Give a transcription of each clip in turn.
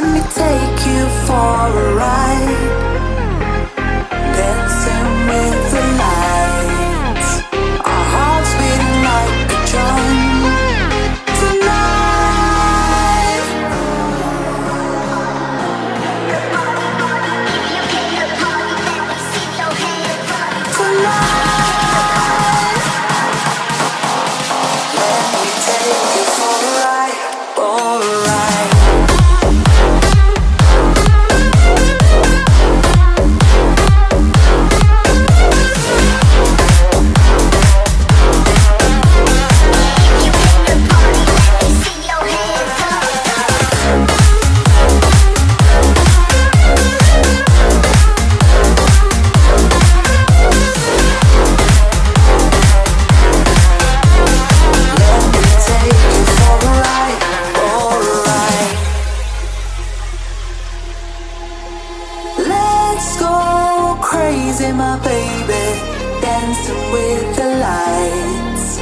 Let me take you for a ride. crazy, my baby, dancing with the lights.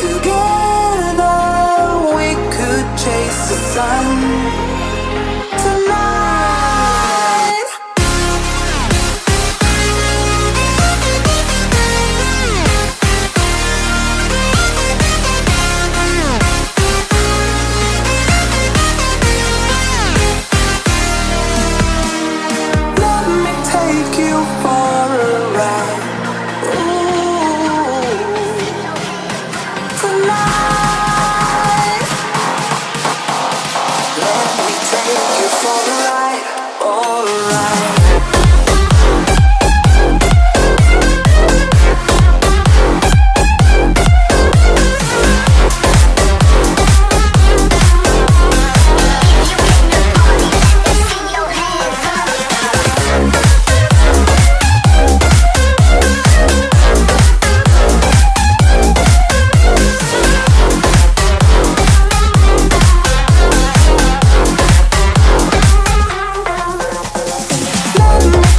Together we could chase the sun. you fall for the light, all around. love.